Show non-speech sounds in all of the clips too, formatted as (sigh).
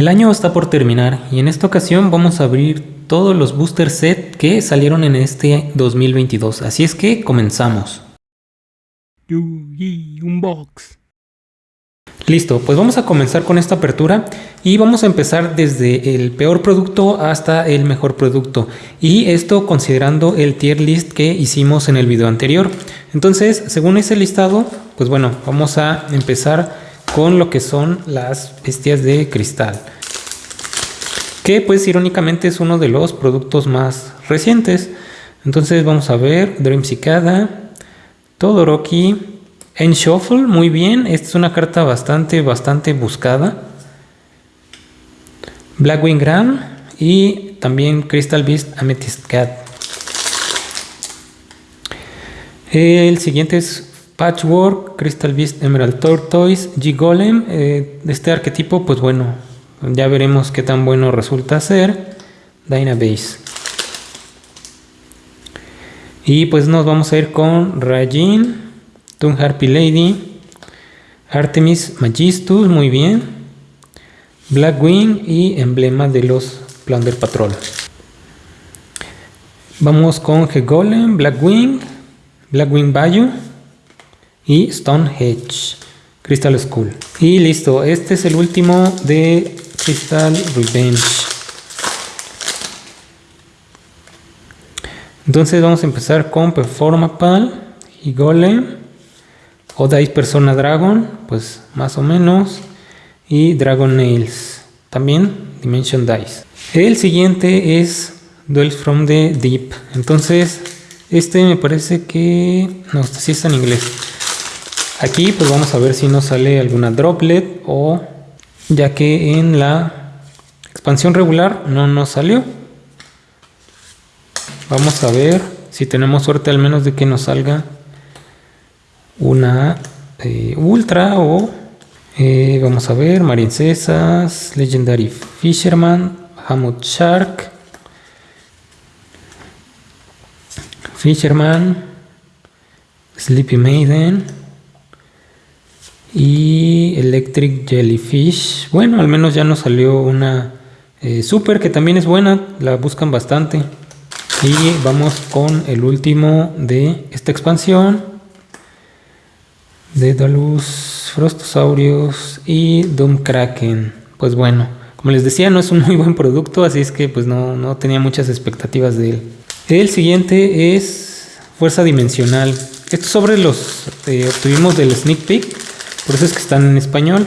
El año está por terminar y en esta ocasión vamos a abrir todos los booster set que salieron en este 2022. Así es que comenzamos. Unbox. Listo, pues vamos a comenzar con esta apertura y vamos a empezar desde el peor producto hasta el mejor producto y esto considerando el tier list que hicimos en el video anterior. Entonces, según ese listado, pues bueno, vamos a empezar con lo que son las bestias de cristal. Que pues irónicamente es uno de los productos más recientes. Entonces vamos a ver Dream Cicada, Todoroki, en Shuffle, muy bien. Esta es una carta bastante, bastante buscada. Blackwing Gram y también Crystal Beast Amethyst Cat. El siguiente es Patchwork, Crystal Beast Emerald Tortoise, G-Golem. Eh, este arquetipo, pues bueno, ya veremos qué tan bueno resulta ser. Dynabase. Y pues nos vamos a ir con Rajin. Toon Harpy Lady, Artemis Magistus, muy bien, Blackwing y emblema de los Plunder Patrol. Vamos con G-Golem, Blackwing, Blackwing Bayou y Stonehenge, Crystal Skull. Y listo, este es el último de Crystal Revenge. Entonces vamos a empezar con Performapal y Golem. O Dice Persona Dragon, pues más o menos. Y Dragon Nails, también Dimension Dice. El siguiente es Duels from the Deep. Entonces, este me parece que... No, este sí está en inglés. Aquí pues vamos a ver si nos sale alguna droplet o... Ya que en la expansión regular no nos salió. Vamos a ver si tenemos suerte al menos de que nos salga una eh, Ultra o eh, vamos a ver, Marincesas, Legendary Fisherman, Hammock Shark, Fisherman, Sleepy Maiden y Electric Jellyfish. Bueno, al menos ya nos salió una eh, super que también es buena, la buscan bastante. Y vamos con el último de esta expansión. Daedalus, Frostosaurios y Doom Kraken. Pues bueno, como les decía, no es un muy buen producto, así es que pues no, no tenía muchas expectativas de él. El siguiente es Fuerza Dimensional. Estos sobres los eh, obtuvimos del sneak peek, por eso es que están en español.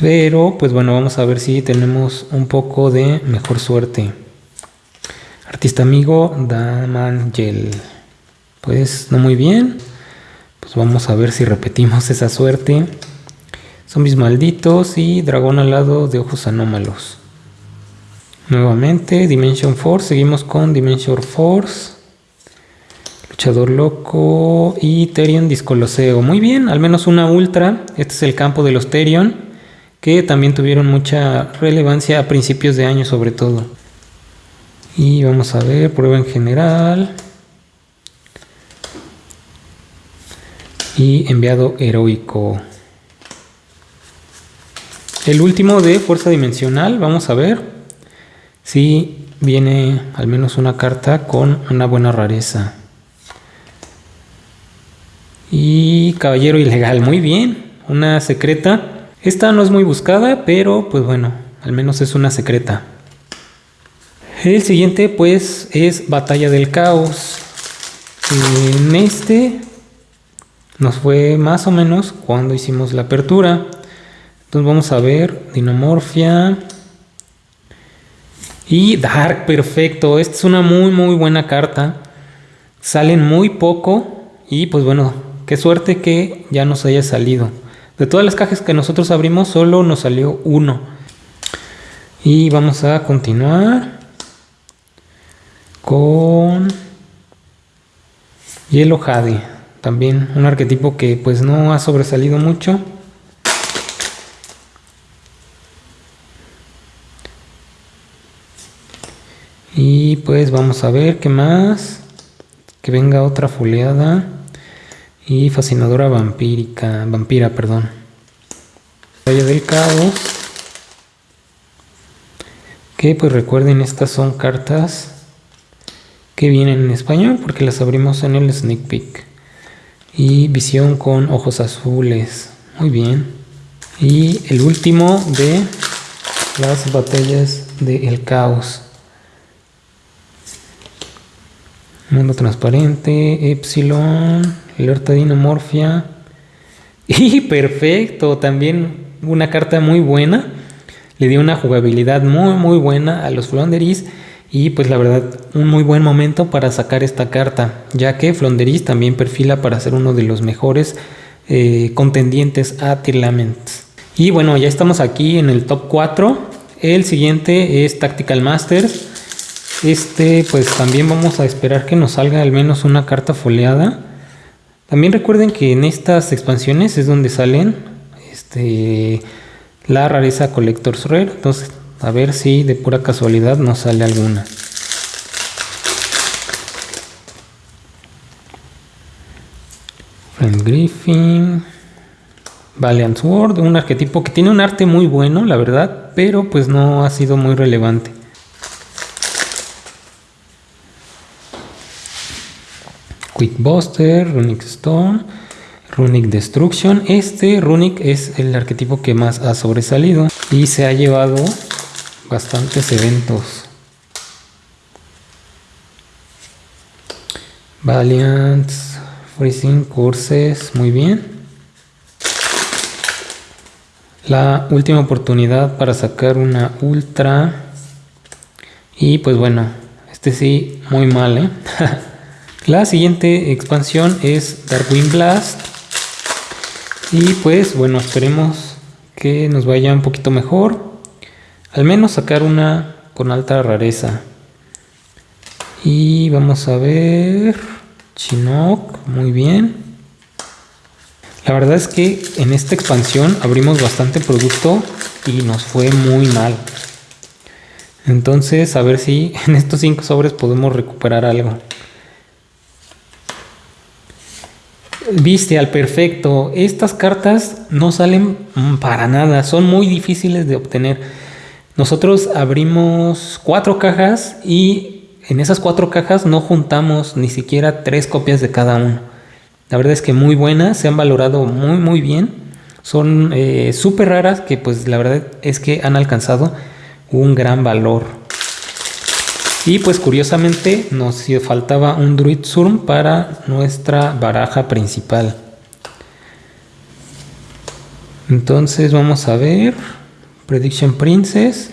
Pero pues bueno, vamos a ver si tenemos un poco de mejor suerte. Artista amigo Damangel. Pues no muy bien. Pues vamos a ver si repetimos esa suerte. Zombies malditos y dragón alado de ojos anómalos. Nuevamente, Dimension Force. Seguimos con Dimension Force. Luchador loco y Terion Discoloseo. Muy bien, al menos una ultra. Este es el campo de los Terion. Que también tuvieron mucha relevancia a principios de año sobre todo. Y vamos a ver, prueba en general. y enviado heroico. El último de fuerza dimensional, vamos a ver si viene al menos una carta con una buena rareza. Y caballero ilegal, muy bien, una secreta. Esta no es muy buscada, pero pues bueno, al menos es una secreta. El siguiente pues es Batalla del Caos. En este nos fue más o menos cuando hicimos la apertura. Entonces vamos a ver Dinomorfia y Dark, perfecto. Esta es una muy muy buena carta. Salen muy poco y pues bueno, qué suerte que ya nos haya salido. De todas las cajas que nosotros abrimos solo nos salió uno. Y vamos a continuar con Yellow Jade. También un arquetipo que pues no ha sobresalido mucho. Y pues vamos a ver qué más. Que venga otra fuleada. Y fascinadora vampírica. Vampira, perdón. Valle del caos. Que pues recuerden, estas son cartas que vienen en español porque las abrimos en el sneak peek. Y visión con ojos azules. Muy bien. Y el último de las batallas del caos. Mundo transparente, Epsilon, alerta dinamorfia. (laughs) Y perfecto, también una carta muy buena. Le dio una jugabilidad muy muy buena a los Flonderis. Y pues la verdad, un muy buen momento para sacar esta carta, ya que Flonderis también perfila para ser uno de los mejores eh, contendientes a Tirlaments. Y bueno, ya estamos aquí en el top 4. El siguiente es Tactical Masters. Este pues también vamos a esperar que nos salga al menos una carta foliada. También recuerden que en estas expansiones es donde salen este, la rareza Collector's Rare. Entonces a ver si de pura casualidad nos sale alguna. Friend Griffin. Valiant Sword, un arquetipo que tiene un arte muy bueno, la verdad, pero pues no ha sido muy relevante. Quick Buster, Runic Stone, Runic Destruction. Este Runic es el arquetipo que más ha sobresalido y se ha llevado bastantes eventos. Valiant, Freezing, Courses, muy bien. La última oportunidad para sacar una ultra. Y pues bueno, este sí, muy mal, ¿eh? (laughs) La siguiente expansión es Darkwing Blast. Y pues bueno, esperemos que nos vaya un poquito mejor. Al menos sacar una con alta rareza. Y vamos a ver. Chinook, muy bien. La verdad es que en esta expansión abrimos bastante producto y nos fue muy mal. Entonces a ver si en estos 5 sobres podemos recuperar algo. Viste al perfecto. Estas cartas no salen para nada. Son muy difíciles de obtener. Nosotros abrimos cuatro cajas y en esas cuatro cajas no juntamos ni siquiera tres copias de cada uno. La verdad es que muy buenas, se han valorado muy muy bien. Son eh, súper raras que pues la verdad es que han alcanzado un gran valor. Y pues curiosamente nos faltaba un Druid Surm para nuestra baraja principal. Entonces vamos a ver. Prediction Princess.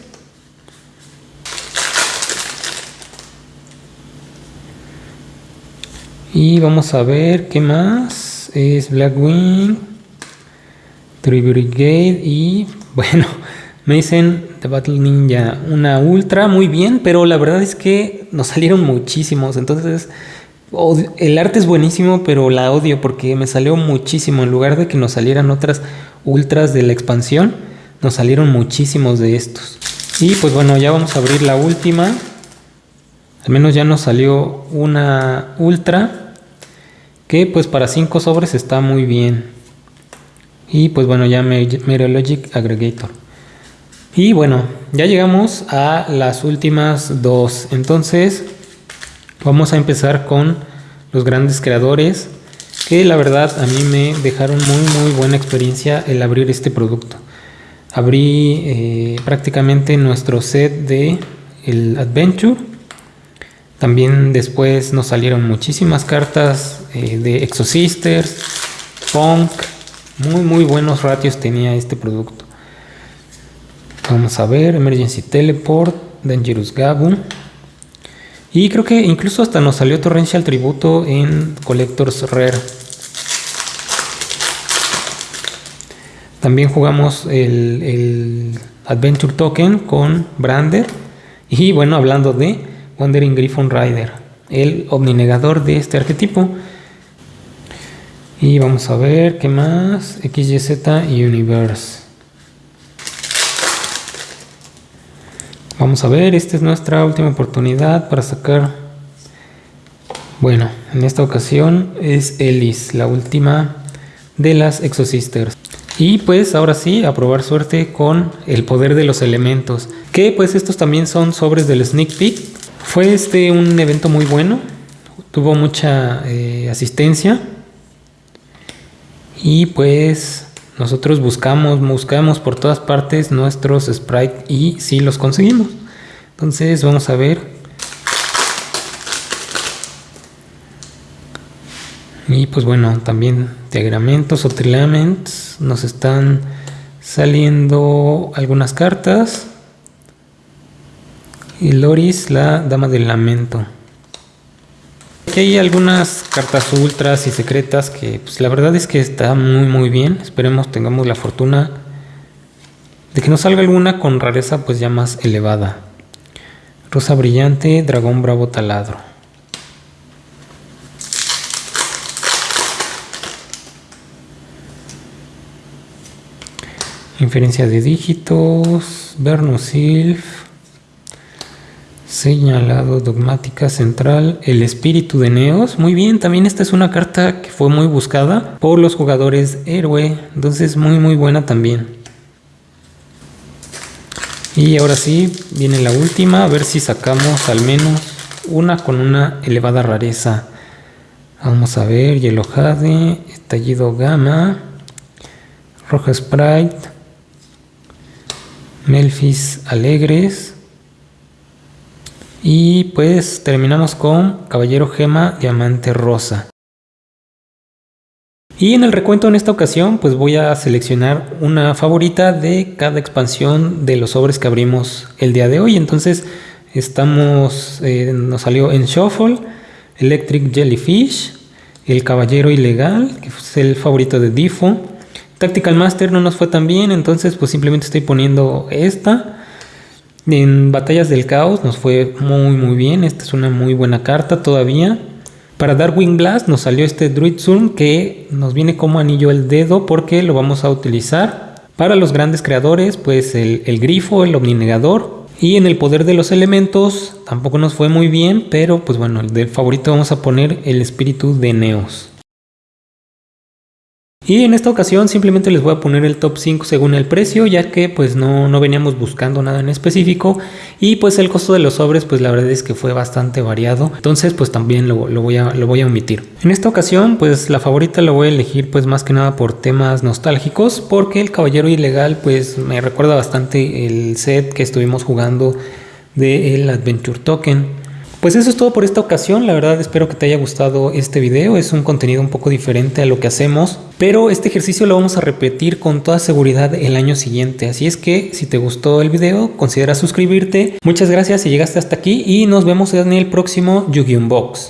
Y vamos a ver qué más. Es Blackwing, Brigade y (laughs) bueno, me dicen The Battle Ninja, una ultra, muy bien, pero la verdad es que nos salieron muchísimos. Entonces, el arte es buenísimo, pero la odio porque me salió muchísimo. En lugar de que nos salieran otras ultras de la expansión, nos salieron muchísimos de estos. Y pues bueno, ya vamos a abrir la última. Al menos ya nos salió una ultra que pues para 5 sobres está muy bien y pues bueno ya Meteorologic Aggregator y bueno ya llegamos a las últimas dos entonces vamos a empezar con los grandes creadores que la verdad a mí me dejaron muy muy buena experiencia el abrir este producto abrí eh, prácticamente nuestro set de el Adventure también después nos salieron muchísimas cartas eh, de Exosisters, Punk. Muy, muy buenos ratios tenía este producto. Vamos a ver, Emergency Teleport, Dangerous Gabu. Y creo que incluso hasta nos salió Torrential Tributo en Collectors Rare. También jugamos el, Adventure Token con Brander. Y bueno, hablando de Wandering Griffon Rider, el omninegador de este arquetipo. Y vamos a ver qué más. XYZ Universe. Vamos a ver, esta es nuestra última oportunidad para sacar. Bueno, en esta ocasión es Ellis, la última de las Exosisters. Y pues ahora sí, a probar suerte con el poder de los elementos. Que pues estos también son sobres del Sneak Peek. Fue este un evento muy bueno. Tuvo mucha eh, asistencia. Y pues nosotros buscamos, buscamos por todas partes nuestros sprites y sí los conseguimos. Entonces vamos a ver. Y pues bueno, también diagramentos o trilaments. Nos están saliendo algunas cartas. Y Loris, la dama del lamento. Aquí hay algunas cartas ultras y secretas que pues la verdad es que está muy muy bien. Esperemos tengamos la fortuna de que nos salga alguna con rareza pues ya más elevada. Rosa brillante, dragón bravo taladro. Inferencia de dígitos, Bernosilf, señalado dogmática central, el espíritu de Neos. Muy bien, también esta es una carta que fue muy buscada por los jugadores héroe, entonces muy muy buena también. Y ahora sí, viene la última, a ver si sacamos al menos una con una elevada rareza. Vamos a ver, Yellow Jade, Estallido Gamma, Roja Sprite, Melfis Alegres. Y pues terminamos con Caballero Gema Diamante Rosa. Y en el recuento en esta ocasión pues voy a seleccionar una favorita de cada expansión de los sobres que abrimos el día de hoy. Entonces estamos, eh, nos salió en Shuffle, Electric Jellyfish, el Caballero Ilegal, que es el favorito de Difo. Tactical Master no nos fue tan bien, entonces pues simplemente estoy poniendo esta. En Batallas del Caos nos fue muy muy bien, esta es una muy buena carta todavía. Para Darwin Blast nos salió este Druid Zoom que nos viene como anillo el dedo porque lo vamos a utilizar para los grandes creadores, pues el, el grifo, el omninegador. Y en el poder de los elementos tampoco nos fue muy bien, pero pues bueno, el de favorito vamos a poner el espíritu de Neos. Y en esta ocasión simplemente les voy a poner el top 5 según el precio, ya que pues no, no, veníamos buscando nada en específico. Y pues el costo de los sobres pues la verdad es que fue bastante variado. Entonces pues también lo, voy, a, lo voy a omitir. En esta ocasión pues la favorita la voy a elegir pues más que nada por temas nostálgicos. Porque el Caballero Ilegal pues me recuerda bastante el set que estuvimos jugando del Adventure Token. Pues eso es todo por esta ocasión, la verdad espero que te haya gustado este video, es un contenido un poco diferente a lo que hacemos, pero este ejercicio lo vamos a repetir con toda seguridad el año siguiente, así es que si te gustó el video considera suscribirte, muchas gracias si llegaste hasta aquí y nos vemos en el próximo Yu-Gi-Oh! Box.